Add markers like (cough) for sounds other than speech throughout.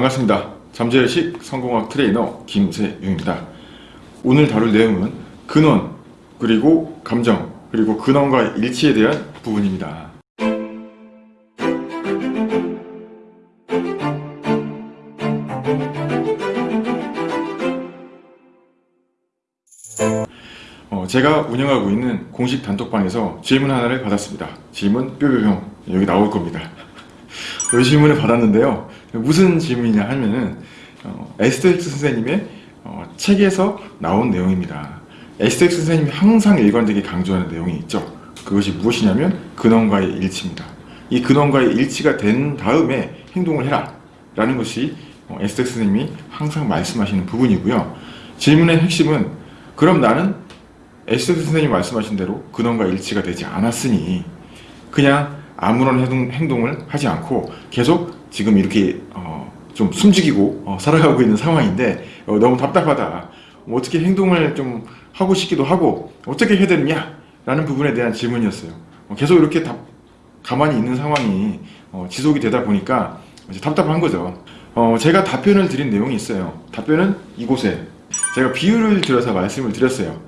반갑습니다. 잠재의식 성공학 트레이너 김세용입니다. 오늘 다룰 내용은 근원, 그리고 감정, 그리고 근원과 일치에 대한 부분입니다. 어, 제가 운영하고 있는 공식 단톡방에서 질문 하나를 받았습니다. 질문 뾰뾰뿅 여기 나올 겁니다. (laughs) 이 질문을 받았는데요. 무슨 질문이냐 하면은 어, 에스더 힉스 선생님의 어, 책에서 나온 내용입니다. 에스더 힉스 선생님이 항상 일관되게 강조하는 내용이 있죠. 그것이 무엇이냐면 근원과의 일치입니다. 이 근원과의 일치가 된 다음에 행동을 해라 라는 것이 어, 에스더 힉스 선생님이 항상 말씀하시는 부분이고요. 질문의 핵심은 그럼 나는 에스텍스 선생님이 말씀하신 대로 근원과 일치가 되지 않았으니 그냥 아무런 행동, 을 하지 않고 계속 지금 이렇게 어, 좀 숨죽이고 어, 살아가고 있는 상황인데 어, 너무 답답하다. 뭐 어떻게 행동을 좀 하고 싶기도 하고 어떻게 해야 되느냐 라는 부분에 대한 질문이었어요. 어, 계속 이렇게 답, 가만히 있는 상황이 어, 지속이 되다 보니까 답답한 거죠. 어, 제가 답변을 드린 내용이 있어요. 답변은 이곳에 제가 비유를 들어서 말씀을 드렸어요.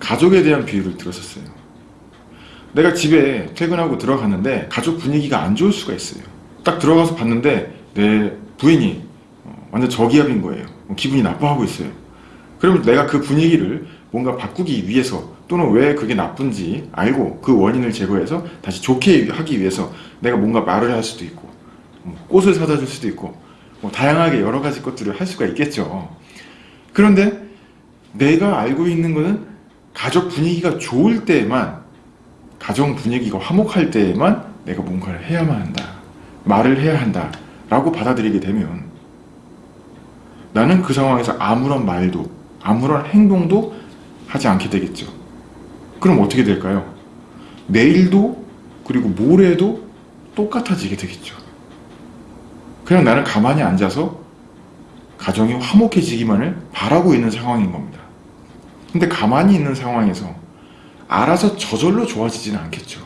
가족에 대한 비유를 들었었어요 내가 집에 퇴근하고 들어갔는데 가족 분위기가 안 좋을 수가 있어요. 딱 들어가서 봤는데 내 부인이 어, 완전 저기압인 거예요. 뭐 기분이 나빠하고 있어요. 그러면 내가 그 분위기를 뭔가 바꾸기 위해서 또는 왜 그게 나쁜지 알고 그 원인을 제거해서 다시 좋게 하기 위해서 내가 뭔가 말을 할 수도 있고 뭐 꽃을 사다 줄 수도 있고 뭐 다양하게 여러 가지 것들을 할 수가 있겠죠. 그런데 내가 알고 있는 것은 가족 분위기가 좋을 때만 가정 분위기가 화목할 때에만 내가 뭔가를 해야만 한다. 말을 해야 한다. 라고 받아들이게 되면 나는 그 상황에서 아무런 말도 아무런 행동도 하지 않게 되겠죠. 그럼 어떻게 될까요? 내일도 그리고 모레도 똑같아지게 되겠죠. 그냥 나는 가만히 앉아서 가정이 화목해지기만을 바라고 있는 상황인 겁니다. 근데 가만히 있는 상황에서 알아서 저절로 좋아지지는 않겠죠.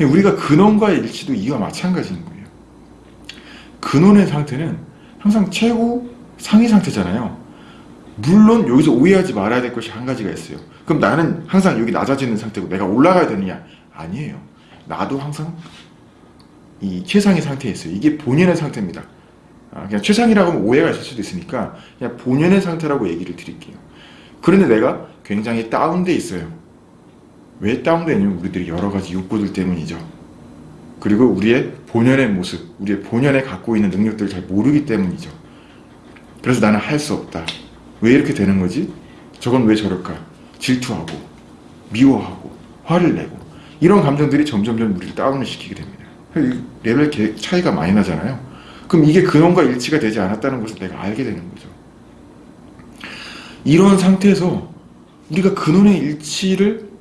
우리가 근원과의 일치도 이와 마찬가지인 거예요. 근원의 상태는 항상 최고 상위 상태잖아요. 물론 여기서 오해하지 말아야 될 것이 한 가지가 있어요. 그럼 나는 항상 여기 낮아지는 상태고 내가 올라가야 되느냐? 아니에요. 나도 항상 이 최상의 상태에 있어요. 이게 본연의 상태입니다. 아, 그냥 최상이라고 하면 오해가 있을 수도 있으니까 그냥 본연의 상태라고 얘기를 드릴게요. 그런데 내가 굉장히 다운돼 있어요. 왜 다운되냐면 우리들이 여러 가지 욕구들 때문이죠. 그리고 우리의 본연의 모습, 우리의 본연에 갖고 있는 능력들을 잘 모르기 때문이죠. 그래서 나는 할 수 없다. 왜 이렇게 되는 거지? 저건 왜 저럴까? 질투하고, 미워하고, 화를 내고 이런 감정들이 점점점 우리를 다운을 시키게 됩니다. 레벨 차이가 많이 나잖아요. 그럼 이게 근원과 일치가 되지 않았다는 것을 내가 알게 되는 거죠. 이런 상태에서 우리가 근원의 일치를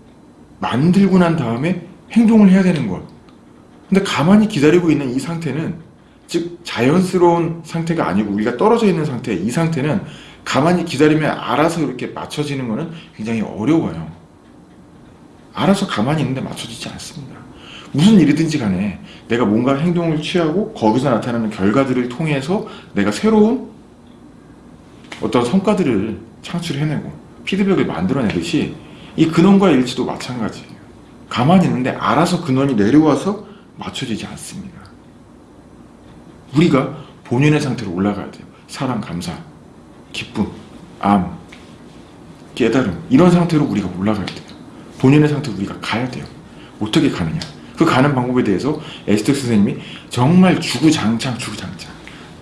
만들고 난 다음에 행동을 해야 되는 것. 근데 가만히 기다리고 있는 이 상태는 즉 자연스러운 상태가 아니고 우리가 떨어져 있는 상태 이 상태는 가만히 기다리면 알아서 이렇게 맞춰지는 것은 굉장히 어려워요. 알아서 가만히 있는데 맞춰지지 않습니다. 무슨 일이든지 간에 내가 뭔가 행동을 취하고 거기서 나타나는 결과들을 통해서 내가 새로운 어떤 성과들을 창출해내고 피드백을 만들어내듯이 이 근원과의 일치도 마찬가지예요. 가만히 있는데 알아서 근원이 내려와서 맞춰지지 않습니다. 우리가 본연의 상태로 올라가야 돼요. 사랑, 감사, 기쁨, 암, 깨달음 이런 상태로 우리가 올라가야 돼요. 본연의 상태로 우리가 가야 돼요. 어떻게 가느냐 그 가는 방법에 대해서 에스텍 선생님이 정말 주구장창 주구장창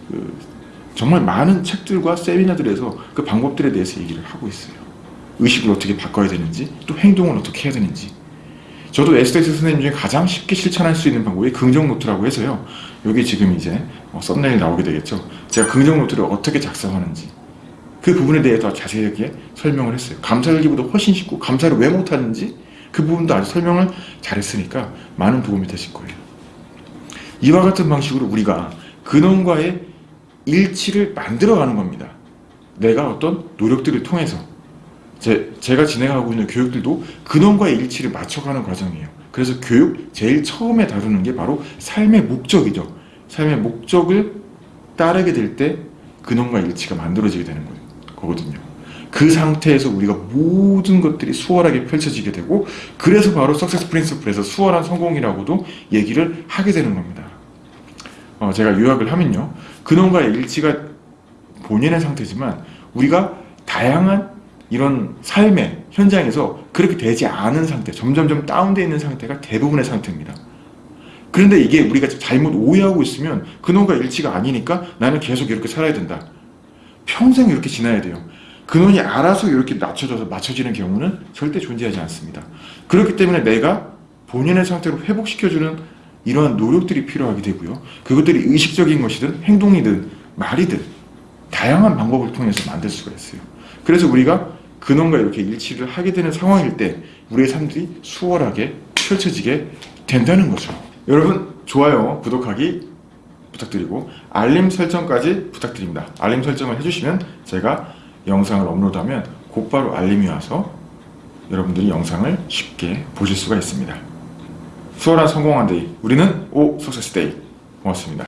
그 정말 많은 책들과 세미나들에서 그 방법들에 대해서 얘기를 하고 있어요. 의식을 어떻게 바꿔야 되는지 또 행동을 어떻게 해야 되는지. 저도 에스더 힉스 선생님 중에 가장 쉽게 실천할 수 있는 방법이 긍정 노트라고 해서요. 여기 지금 이제 어, 썸네일 나오게 되겠죠. 제가 긍정 노트를 어떻게 작성하는지. 그 부분에 대해 더 자세하게 설명을 했어요. 감사일기보다 훨씬 쉽고 감사를 왜 못하는지 그 부분도 아주 설명을 잘했으니까 많은 도움이 되실 거예요. 이와 같은 방식으로 우리가 근원과의 일치를 만들어가는 겁니다. 내가 어떤 노력들을 통해서 제, 제가 진행하고 있는 교육들도 근원과의 일치를 맞춰가는 과정이에요. 그래서 교육 제일 처음에 다루는 게 바로 삶의 목적이죠. 삶의 목적을 따르게 될 때 근원과 일치가 만들어지게 되는 거- 거거든요. 그 상태에서 우리가 모든 것들이 수월하게 펼쳐지게 되고 그래서 바로 석세스 프린시플에서 수월한 성공이라고도 얘기를 하게 되는 겁니다. 어, 제가 요약을 하면요. 근원과 일치가 본연의 상태지만 우리가 다양한 이런 삶의 현장에서 그렇게 되지 않은 상태, 점점점 다운되어 있는 상태가 대부분의 상태입니다. 그런데 이게 우리가 잘못 오해하고 있으면 근원과 일치가 아니니까 나는 계속 이렇게 살아야 된다. 평생 이렇게 지나야 돼요. 근원이 알아서 이렇게 낮춰져서 맞춰지는 경우는 절대 존재하지 않습니다. 그렇기 때문에 내가 본연의 상태로 회복시켜주는 이러한 노력들이 필요하게 되고요. 그것들이 의식적인 것이든 행동이든 말이든 다양한 방법을 통해서 만들 수가 있어요. 그래서 우리가 근원과 이렇게 일치를 하게 되는 상황일 때 우리의 삶들이 수월하게 펼쳐지게 된다는 거죠. 여러분 좋아요, 구독하기 부탁드리고 알림 설정까지 부탁드립니다. 알림 설정을 해주시면 제가 영상을 업로드하면 곧바로 알림이 와서 여러분들이 영상을 쉽게 보실 수가 있습니다. 수월한 성공한 데이 우리는 오 석세스 데이 고맙습니다.